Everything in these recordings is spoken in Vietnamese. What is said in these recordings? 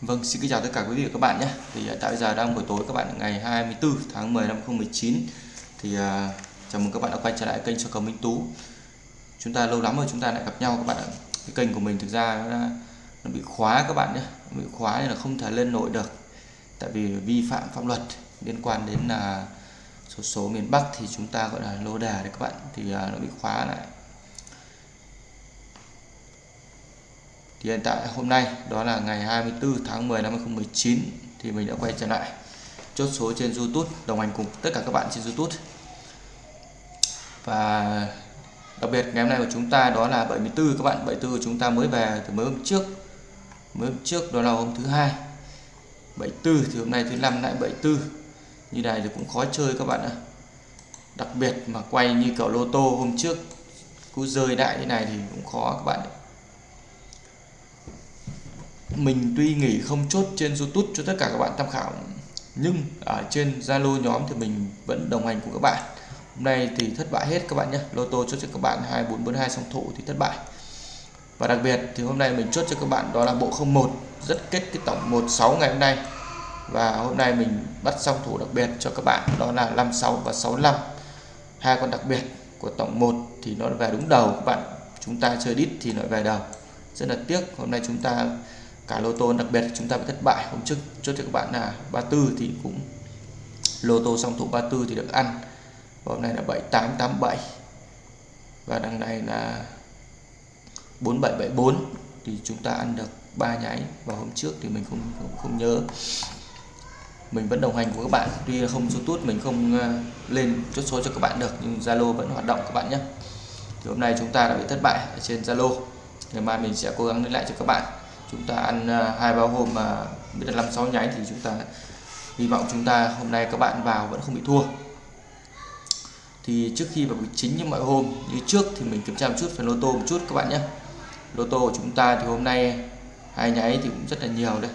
Vâng, xin kính chào tất cả quý vị và các bạn nhé. Thì à, tại bây giờ đang buổi tối các bạn ngày 24 tháng 10 năm 2019. Thì uh, chào mừng các bạn đã quay trở lại kênh cho cầu Minh Tú. Chúng ta lâu lắm rồi chúng ta lại gặp nhau các bạn ạ. Cái kênh của mình thực ra nó, nó bị khóa các bạn nhé, nó bị khóa nên là không thể lên nổi được. Tại vì vi phạm pháp luật liên quan đến là số số miền Bắc thì chúng ta gọi là lô đề đấy các bạn thì uh, nó bị khóa lại thì hiện tại hôm nay, đó là ngày 24 tháng 10 năm 2019 thì mình đã quay trở lại chốt số trên YouTube, đồng hành cùng tất cả các bạn trên YouTube. Và đặc biệt ngày hôm nay của chúng ta đó là 74 các bạn 74 của chúng ta mới về từ mới hôm trước. Mới hôm trước đó là hôm thứ hai. 74 thì hôm nay thứ năm lại 74 như này thì cũng khó chơi các bạn ạ. Đặc biệt mà quay như kiểu lô tô hôm trước cứ rơi đại như này thì cũng khó các bạn ạ mình tuy nghỉ không chốt trên YouTube cho tất cả các bạn tham khảo, nhưng ở trên Zalo nhóm thì mình vẫn đồng hành cùng các bạn. Hôm nay thì thất bại hết các bạn nhé. Lô tô chốt cho các bạn 2442 song thủ thì thất bại. Và đặc biệt thì hôm nay mình chốt cho các bạn đó là bộ 01 rất kết cái tổng 16 ngày hôm nay. Và hôm nay mình bắt song thủ đặc biệt cho các bạn, đó là 56 và 65 hai con đặc biệt của tổng 1 thì nó về đúng đầu các bạn. Chúng ta chơi đít thì nó về đầu. Rất là tiếc, hôm nay chúng ta cả lô tô đặc biệt chúng ta bị thất bại. Hôm trước chốt cho các bạn là 34 thì cũng lô tô song thủ 34 thì được ăn. Và hôm nay là 7887 và đằng này là 4774 thì chúng ta ăn được ba nháy. Và hôm trước thì mình không không, không nhớ. Mình vẫn đồng hành của các bạn. Tuy là không YouTube mình không ờ, lên chốt số cho các bạn được. Nhưng Zalo vẫn hoạt động các bạn nhé. Thì hôm nay chúng ta đã bị thất bại ở trên Zalo. Ngày mai mình sẽ cố gắng lên lại cho các bạn chúng ta ăn à, hai ba hôm mà biết là năm sáu nháy thì chúng ta hy vọng chúng ta hôm nay các bạn vào vẫn không bị thua. Thì trước khi vào chính như mọi hôm, như trước thì mình kiểm tra một chút phần lô tô một chút các bạn nhé. Lô tô của chúng ta thì hôm nay hai nháy thì cũng rất là nhiều đây.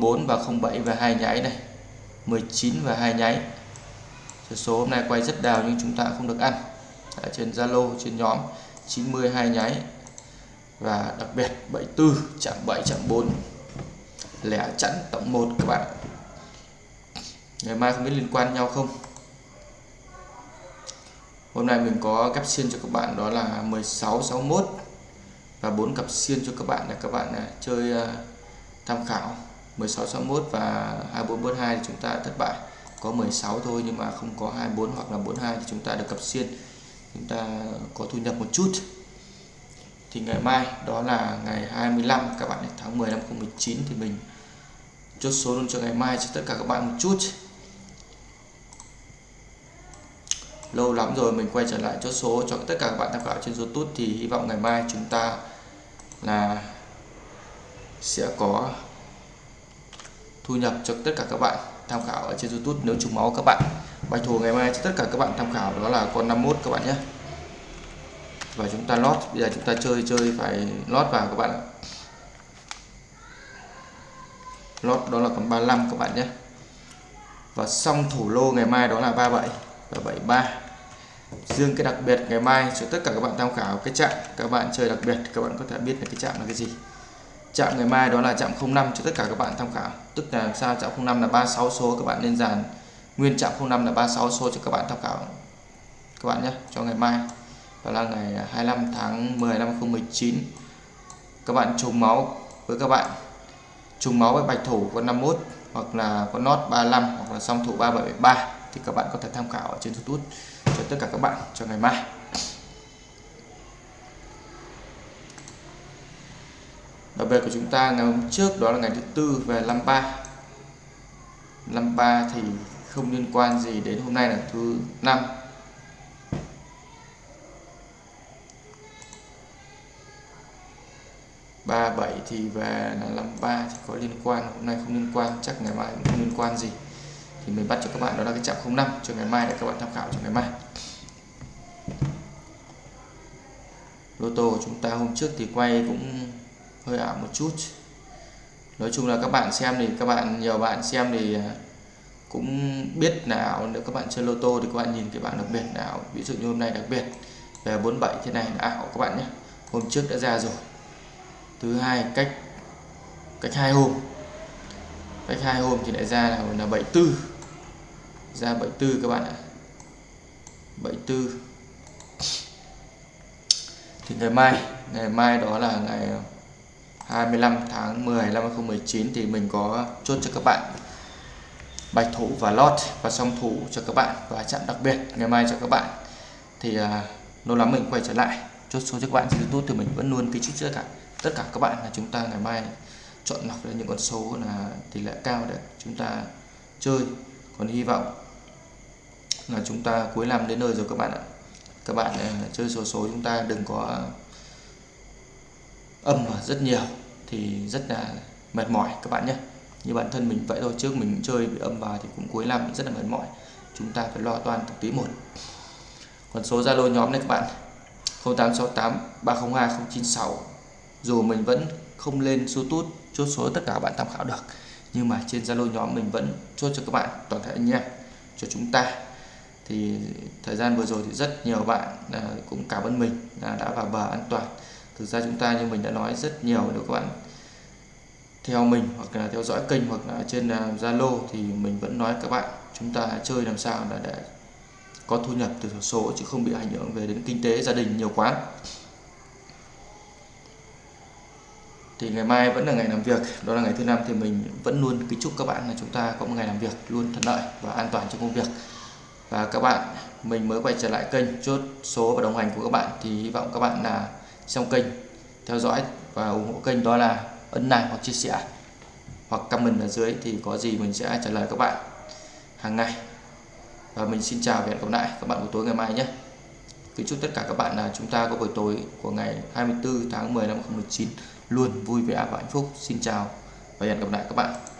04 và 07 và hai nháy này 19 và hai nháy. Số hôm nay quay rất đào nhưng chúng ta không được ăn. Ở trên Zalo, trên nhóm 90 hai nháy và đặc biệt 74 chạm 7 chạm 4 lẻ chẵn tổng 1 các bạn. Ngày mai không biết liên quan nhau không? Hôm nay mình có cặp xiên cho các bạn, đó là 16 61 và 4 cặp xiên cho các bạn là các bạn à, chơi à, tham khảo. 16 61 và 2442 thì chúng ta thất bại. Có 16 thôi nhưng mà không có 24 hoặc là 42 thì chúng ta được cặp xiên. Chúng ta có thu nhập một chút thì ngày mai, đó là ngày 25 các bạn tháng 10 năm 2019 thì mình chốt số luôn cho ngày mai cho tất cả các bạn một chút. Lâu lắm rồi mình quay trở lại chốt số cho tất cả các bạn tham khảo trên YouTube thì hy vọng ngày mai chúng ta là sẽ có thu nhập cho tất cả các bạn tham khảo ở trên YouTube. Nếu trùng máu các bạn, bài thủ ngày mai cho tất cả các bạn tham khảo đó là con 51 các bạn nhé và chúng ta lót, bây giờ chúng ta chơi chơi phải lót vào các bạn ạ. Lót đó là còn 35 các bạn nhé. Và xong thủ lô ngày mai đó là 37 và 73 riêng cái đặc biệt ngày mai cho tất cả các bạn tham khảo cái chạm. Các bạn chơi đặc biệt, các bạn có thể biết là cái chạm là cái gì. Chạm ngày mai đó là chạm 05 cho tất cả các bạn tham khảo. Tức là sao? Chạm 05 là 36 số các bạn nên dàn. Nguyên chạm 05 là 36 số cho các bạn tham khảo. Các bạn nhé, cho ngày mai đó là ngày 25 tháng 10 năm 2019 các bạn trùng máu với các bạn. Trùng máu với bạch thủ con 51 hoặc là con nót 35 hoặc là song thủ 373 thì các bạn có thể tham khảo ở trên YouTube. Cho tất cả các bạn, cho ngày mai. Đặc biệt của chúng ta ngày hôm trước đó là ngày thứ tư về 53 53 thì không liên quan gì đến hôm nay là thứ năm. 37 thì về là 53 thì có liên quan. Hôm nay không liên quan, chắc ngày mai cũng không liên quan gì. Thì mình bắt cho các bạn đó là cái chạm 05 cho ngày mai để các bạn tham khảo cho ngày mai. Lô tô của chúng ta hôm trước thì quay cũng hơi ảo một chút. Nói chung là các bạn xem thì các bạn, nhiều bạn xem thì à, cũng biết nào. Nếu các bạn chơi lô tô thì các bạn nhìn cái bảng đặc biệt nào. Ví dụ như hôm nay đặc biệt, về 47 thế này là ảo các bạn nhé. Hôm trước đã ra rồi thứ hai cách cách hai hôm. Cách hai hôm thì lại ra là, là 74 ra 74 các bạn ạ. 74 thì ngày mai ngày mai đó là ngày 25 tháng 10 năm 2019 thì mình có chốt cho các bạn bạch thủ và lót và song thủ cho các bạn và chạm đặc biệt ngày mai cho các bạn. Thì uh, lâu lắm mình quay trở lại. Chốt số cho các bạn trên YouTube thì mình vẫn luôn ký chúc trước cả tất cả các bạn là chúng ta ngày mai chọn lọc ra những con số là tỷ lệ cao để chúng ta chơi. Còn hy vọng là chúng ta cuối năm đến nơi rồi các bạn ạ. Các bạn uh, chơi số số chúng ta đừng có âm vào rất nhiều thì rất là mệt mỏi các bạn nhé. Như bản thân mình vậy thôi trước mình chơi bị âm vào thì cũng cuối năm rất là mệt mỏi. Chúng ta phải lo toan từng tí một. Còn số Zalo nhóm này các bạn 0868 302 096 dù mình vẫn không lên số tút chốt số tất cả các bạn tham khảo được nhưng mà trên Zalo nhóm mình vẫn chốt cho các bạn toàn thể anh em cho chúng ta. Thì thời gian vừa rồi thì rất nhiều bạn à, cũng cảm ơn mình đã vào bờ an toàn. Thực ra chúng ta như mình đã nói rất nhiều nếu các bạn theo mình hoặc là theo dõi kênh hoặc là trên à, Zalo thì mình vẫn nói các bạn chúng ta chơi làm sao là để có thu nhập từ số chứ không bị ảnh hưởng về đến kinh tế gia đình nhiều quá. Thì ngày mai vẫn là ngày làm việc, đó là ngày thứ năm thì mình vẫn luôn kính chúc các bạn là chúng ta có một ngày làm việc luôn thuận lợi và an toàn trong công việc. Và các bạn, mình mới quay trở lại kênh chốt số và đồng hành của các bạn thì hy vọng các bạn là trong kênh, theo dõi và ủng hộ kênh, đó là ấn like hoặc chia sẻ hoặc comment ở dưới thì có gì mình sẽ trả lời các bạn hàng ngày. Và mình xin chào và hẹn gặp lại các bạn buổi tối ngày mai nhé. Kính chúc tất cả các bạn là chúng ta có buổi tối của ngày 24 tháng 10 năm 2019 luôn vui vẻ và hạnh phúc. Xin chào và hẹn gặp lại các bạn.